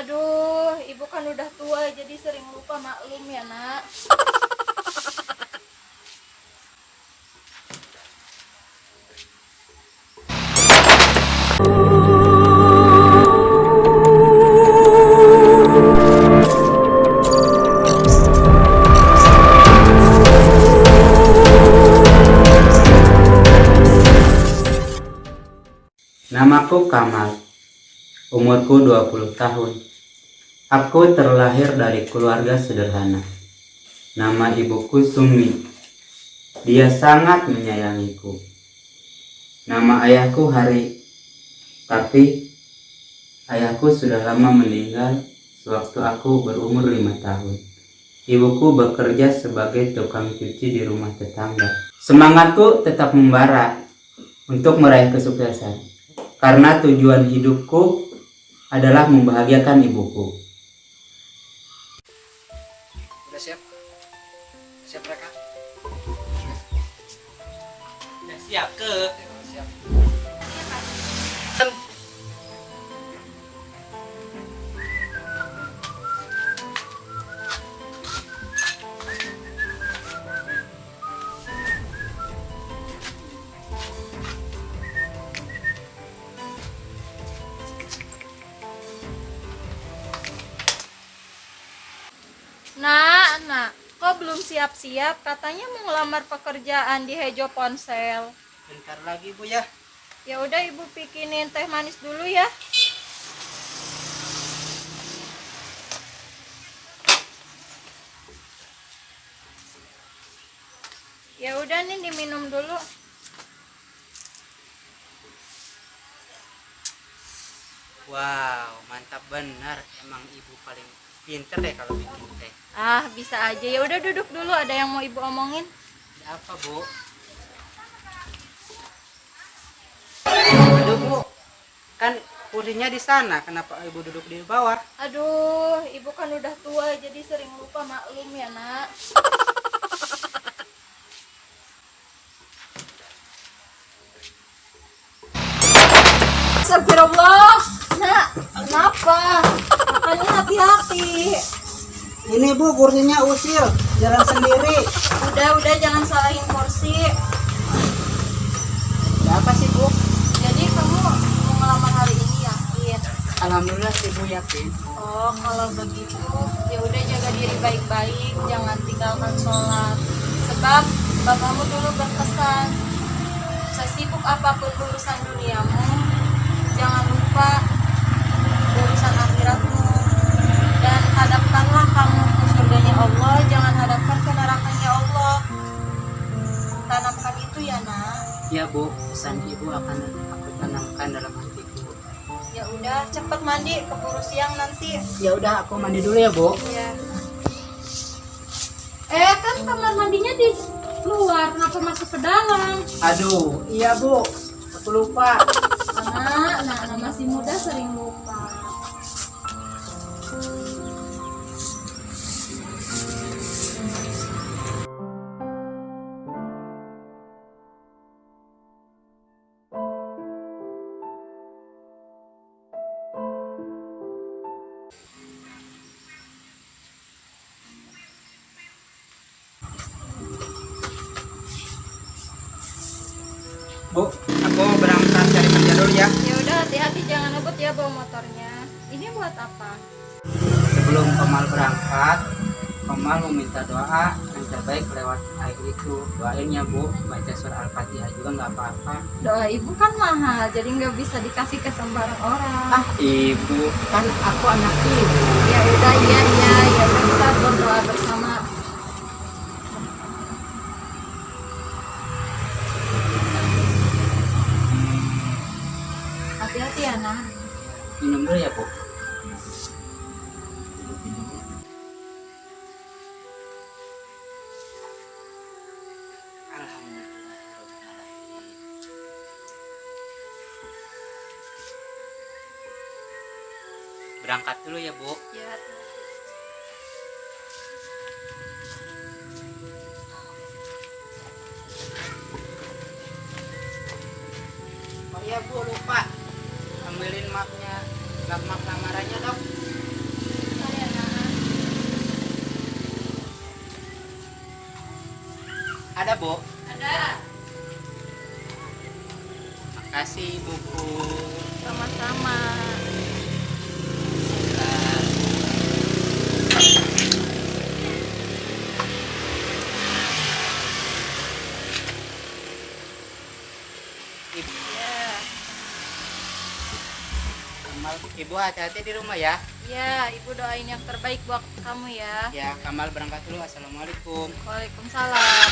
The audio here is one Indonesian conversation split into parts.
Aduh, ibu kan udah tua jadi sering lupa maklum ya nak. Namaku Kamal. Umurku 20 tahun. Aku terlahir dari keluarga sederhana. Nama ibuku Sumi. Dia sangat menyayangiku. Nama ayahku Hari. Tapi ayahku sudah lama meninggal sewaktu aku berumur lima tahun. Ibuku bekerja sebagai tukang cuci di rumah tetangga. Semangatku tetap membara untuk meraih kesuksesan karena tujuan hidupku adalah membahagiakan ibuku. Udah siap ke? Siap. Nak, siap-siap? Katanya mau ngelamar pekerjaan di Hejo Ponsel. Bentar lagi bu ya. Ya udah ibu bikinin teh manis dulu ya. Ya udah nih diminum dulu. Wow, mantap benar. Emang ibu paling pinter deh kalau bikin teh. Ah, bisa aja. Ya udah duduk dulu, ada yang mau ibu omongin. Ada apa bu? Aduh bu, kan kursinya di sana. Kenapa ibu duduk di bawah? Aduh, ibu kan udah tua jadi sering lupa maklum ya, Nak. Astagfirullah. Nak, kenapa? Ini bu kursinya usil, jalan sendiri. Udah, udah jangan salahin kursi. Apa sih bu? Jadi kamu mau ngelamar hari ini yakin? Alhamdulillah sih bu yakin. Oh, kalau begitu ya udah jaga diri baik-baik, jangan tinggalkan sholat. Sebab bapakmu dulu berpesan, sesibuk apa pun urusan duniamu, jangan lupa urusan akhiratmu. Dan hadapkanlah kamu Allah, jangan hadapkan ke nerakanya Allah. Tanamkan itu ya, nak. Ya bu, pesan ibu akan aku tanamkan dalam hatiku. Ya udah, cepet mandi, keburu siang nanti. Ya udah aku mandi dulu ya bu. Iya. Eh kan kamar mandinya di luar, kenapa masuk ke dalam? Aduh, iya bu. Aku lupa. Nah, nah, nah masih muda sering lupa. Hati-hati jangan ngebut ya bawa motornya. Ini buat apa? Sebelum Kamal berangkat, Kamal meminta doa yang terbaik lewat air itu. Doain ya bu, baca surah Al-Fatihah juga nggak apa-apa. Doa ibu kan mahal, jadi nggak bisa dikasih ke sembarang orang. Ah ibu, kan aku anak ibu. Ya udah, iya iya, ya udah kita berdoa bersama. berangkat dulu ya bu. Ya. oh iya bu lupa. Ambilin maknya, map mak lamarannya dong. Ada bu? Ada. Makasih bu. Ibu, Ya. Kamal, Ibu hati-hati di rumah ya. Ya, Ibu doain yang terbaik buat kamu ya. Ya, Kamal berangkat dulu. Assalamualaikum. Waalaikumsalam.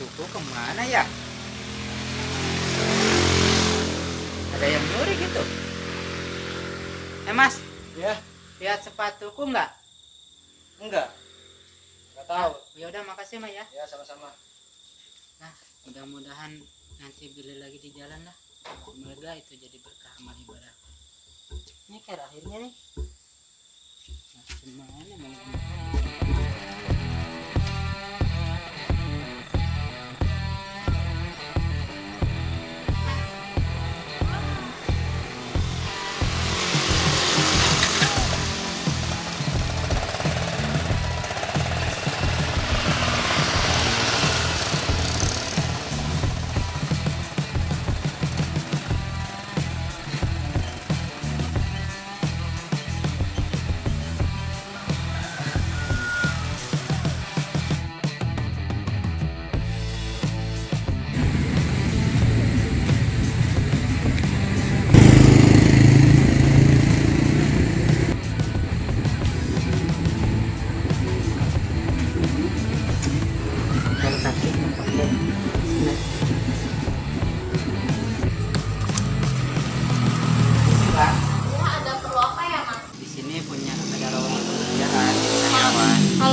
Sepatuku ke mana ya? Ada yang nyuri gitu. Eh, Mas. Ya, Lihat sepatuku nggak? enggak. Enggak tahu. Ya udah, makasih, Mas ya. Ya, sama-sama. Nah, mudah-mudahan nanti beli lagi di jalan lah. Semoga itu jadi berkah amal ibadah. Ini kayak akhirnya nih. Nah, semuanya mau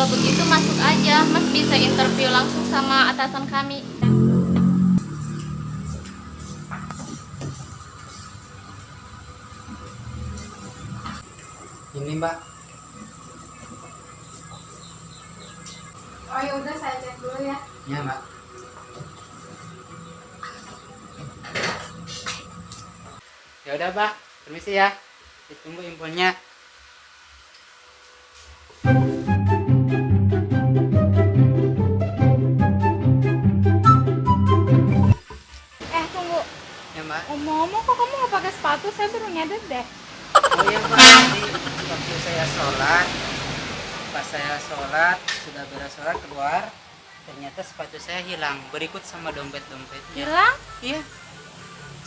Kalau begitu masuk aja, Mas bisa interview langsung sama atasan kami. Ini, Mbak. Oh ya udah saya cek dulu ya. Ya, Mbak. Ya udah, Mbak. Permisi ya. Ditunggu infonya. Sepatu? Saya baru nyadar deh. Oh iya, Mbak. Tadi waktu saya sholat, pas saya sholat, sudah beres sholat keluar, ternyata sepatu saya hilang. Berikut sama dompet-dompetnya. Hilang? Iya.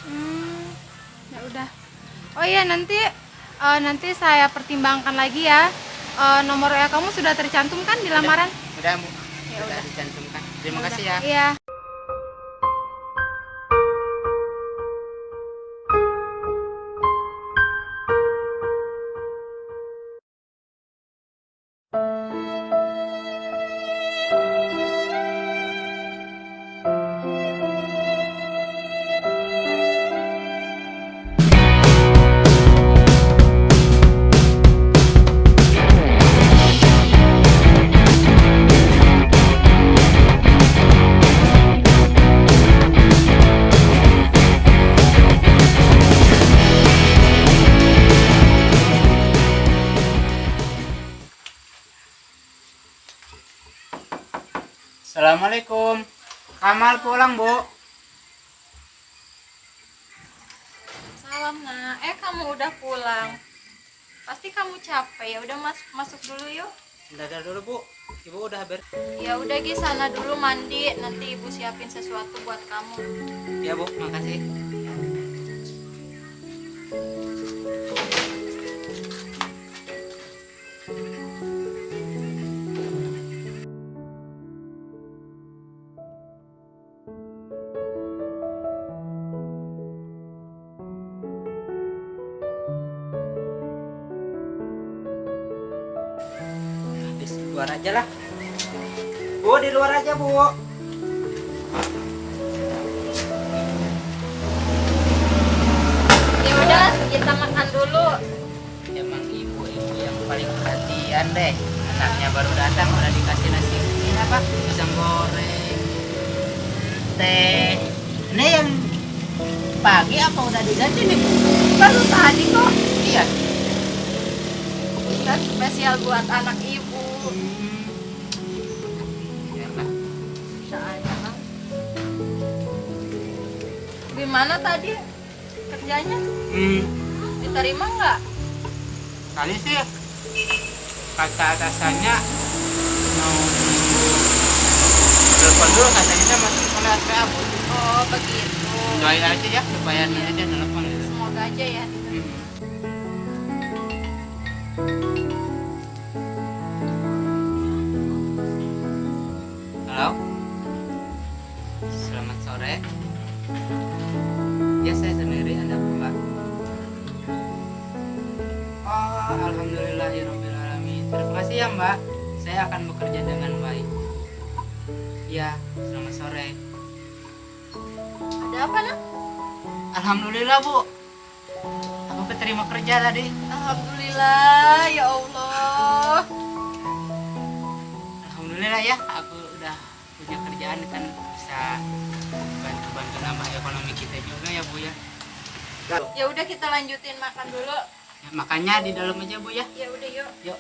Hmm, ya udah. Oh iya nanti eh, nanti saya pertimbangkan lagi ya. Eh, nomor WA kamu sudah tercantum kan di lamaran? Udah, Bu. Ya Sudah udah. dicantumkan. Terima Udah. kasih ya. Iya. Assalamualaikum. Kamal pulang, Bu. Salam nak. Eh kamu udah pulang. Pasti kamu capek ya. Udah mas masuk dulu yuk. Dadah dulu, Bu. Ibu udah ber... Ya udah Gi sana dulu mandi. Nanti ibu siapin sesuatu buat kamu. Ya, Bu. Makasih. Luar aja lah. Bu, di luar aja, Bu. Ya udah kita makan dulu. Emang ibu-ibu yang paling perhatian deh. Anaknya baru datang udah dikasih nasi ini apa? Pisang goreng, teh. Ini yang pagi apa udah diganti nih? Baru tadi kok. Iya. Kan spesial buat anak ibu. Gimana tadi kerjanya? Hmm, Diterima nggak? kali sih kata atasannya mau telepon dulu katanya masih sekolah PA bu Oh begitu. doain aja ya supaya nanti dia telepon Semoga aja ya. Hmm. Ya saya sendiri ada Mbak. Oh, alhamdulillahirobbilalamin. Terima kasih ya Mbak. Saya akan bekerja dengan baik. Ya, selamat sore. Ada apa nak? Alhamdulillah Bu. Aku keterima kerja tadi. Alhamdulillah ya Allah. Alhamdulillah ya, aku udah punya kerjaan kan bisa bantu-bantu nambah ekonomi kita juga ya Bu ya. Ya udah kita lanjutin makan dulu. ya makanya di dalam aja Bu ya. Ya udah yuk. Yuk.